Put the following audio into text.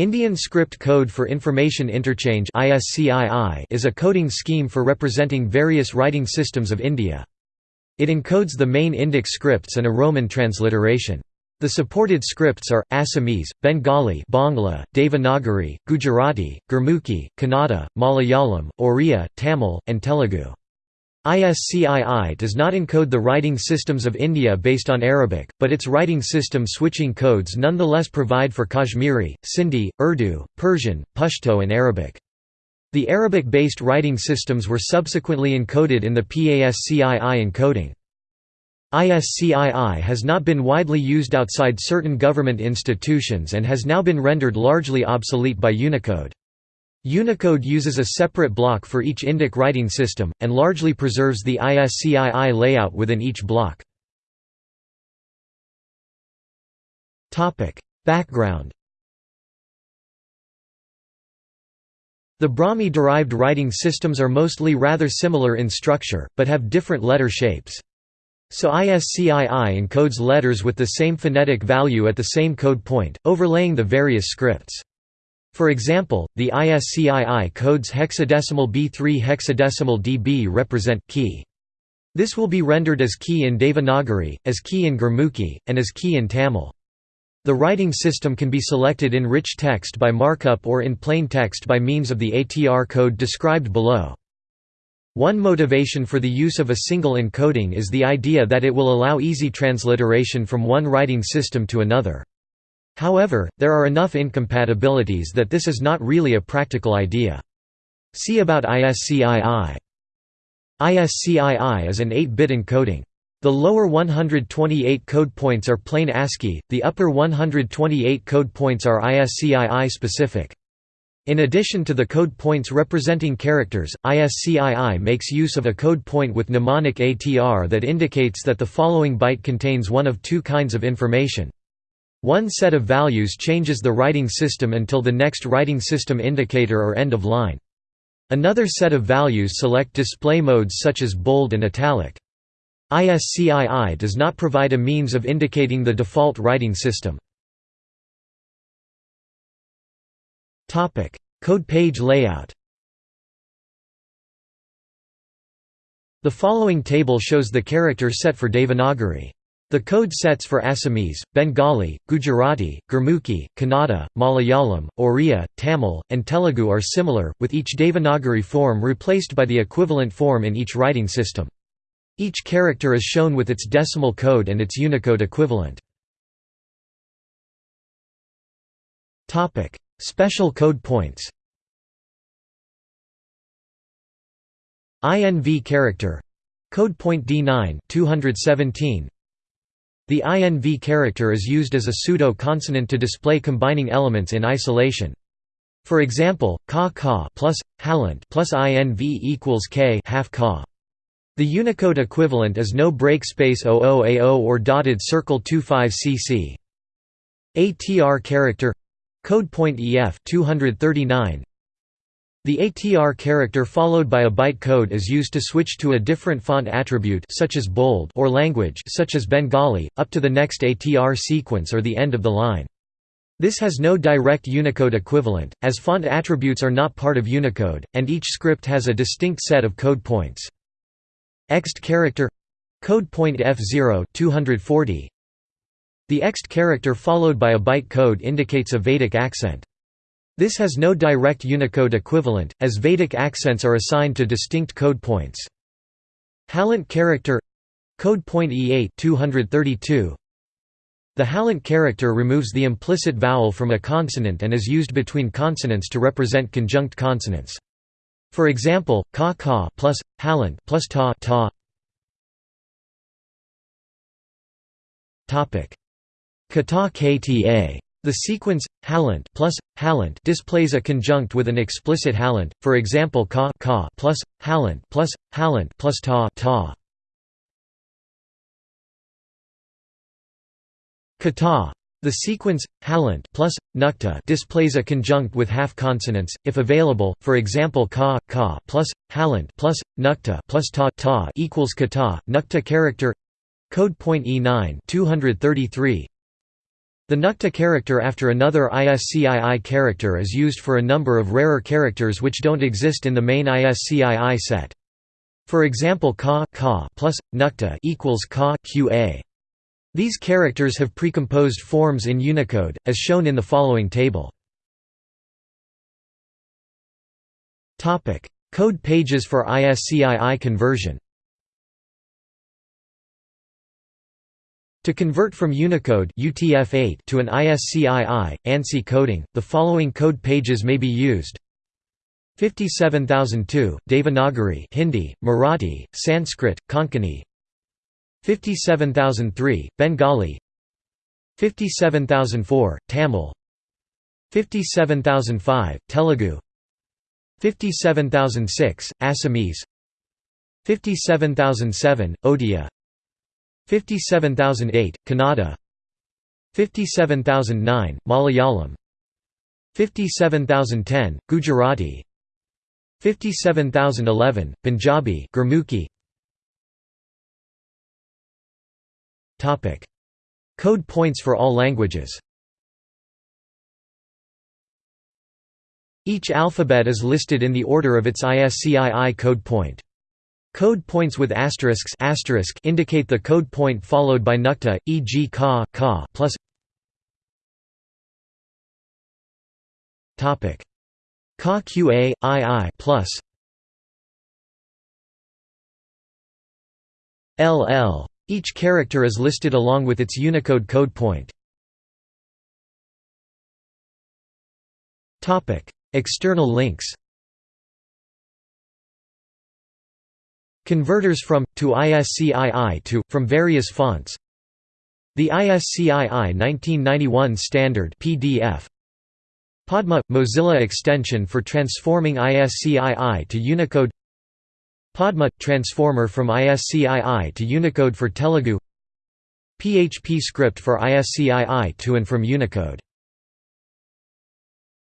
Indian Script Code for Information Interchange is a coding scheme for representing various writing systems of India. It encodes the main Indic scripts and a Roman transliteration. The supported scripts are, Assamese, Bengali Bangla, Devanagari, Gujarati, Gurmukhi, Kannada, Malayalam, Oriya, Tamil, and Telugu. ISCII does not encode the writing systems of India based on Arabic, but its writing system switching codes nonetheless provide for Kashmiri, Sindhi, Urdu, Persian, Pashto and Arabic. The Arabic-based writing systems were subsequently encoded in the PASCII encoding. ISCII has not been widely used outside certain government institutions and has now been rendered largely obsolete by Unicode. Unicode uses a separate block for each Indic writing system, and largely preserves the ISCII layout within each block. Background The Brahmi-derived writing systems are mostly rather similar in structure, but have different letter shapes. So ISCII encodes letters with the same phonetic value at the same code point, overlaying the various scripts. For example, the ISCII codes hexadecimal B3 hexadecimal DB represent key. This will be rendered as key in Devanagari, as key in Gurmukhi, and as key in Tamil. The writing system can be selected in rich text by markup or in plain text by means of the ATR code described below. One motivation for the use of a single encoding is the idea that it will allow easy transliteration from one writing system to another. However, there are enough incompatibilities that this is not really a practical idea. See about ISCII. ISCII is an 8-bit encoding. The lower 128 code points are plain ASCII, the upper 128 code points are ISCII specific. In addition to the code points representing characters, ISCII makes use of a code point with mnemonic ATR that indicates that the following byte contains one of two kinds of information. One set of values changes the writing system until the next writing system indicator or end of line. Another set of values select display modes such as bold and italic. ISCII does not provide a means of indicating the default writing system. Code page layout The following table shows the character set for Devanagari. The code sets for Assamese, Bengali, Gujarati, Gurmukhi, Kannada, Malayalam, Oriya, Tamil, and Telugu are similar, with each Devanagari form replaced by the equivalent form in each writing system. Each character is shown with its decimal code and its Unicode equivalent. Special code points INV character code point D9 217 the INV character is used as a pseudo-consonant to display combining elements in isolation. For example, ka ka plus halant plus INV equals k half ka. The Unicode equivalent is no break space 00A0 or dotted circle 25 cc. ATR character code point EF 239 the ATR character followed by a byte code is used to switch to a different font attribute such as bold or language such as Bengali, up to the next ATR sequence or the end of the line. This has no direct Unicode equivalent, as font attributes are not part of Unicode, and each script has a distinct set of code points. Ext character code point F0 240 The ext character followed by a byte code indicates a Vedic accent. This has no direct Unicode equivalent, as Vedic accents are assigned to distinct code points. Halant character code point E8 232 The Halant character removes the implicit vowel from a consonant and is used between consonants to represent conjunct consonants. For example, ka ka plus halant plus ta ta. Topic: Kata kta the sequence halant plus halant displays a conjunct with an explicit halant. For example, ka ka plus halant plus halant plus ta ta. Kata. The sequence halant plus nukta displays a conjunct with half consonants, if available. For example, ka ka plus halant plus nukta plus ta ta equals kata. Nukta character code point E9 233 The Nukta character after another ISCII character is used for a number of rarer characters which don't exist in the main ISCII set. For example ka, ka plus, nukta equals ka qa. These characters have precomposed forms in Unicode, as shown in the following table. Code pages for ISCII conversion To convert from Unicode UTF-8 to an ISCII, ANSI coding, the following code pages may be used. 57002, Devanagari Hindi, Marathi, Sanskrit, Konkani. 57003, Bengali. 57004, Tamil. 57005, Telugu. 57006, Assamese. 57007, Odia 57008, Kannada. 57009, Malayalam. 57010, Gujarati. 57011, Punjabi Gurmukhi. Topic. Code points for all languages. Each alphabet is listed in the order of its ISCII code point. Code points with asterisks asterisk indicate the code point followed by nukta, e.g. ka, ka plus topic ka qa ii plus ll. Each character is listed along with its Unicode code point. External links Converters from, to ISCII to, from various fonts. The ISCII 1991 Standard PDF Padma – Mozilla extension for transforming ISCII to Unicode. Padma – transformer from ISCII to Unicode for Telugu. PHP script for ISCII to and from Unicode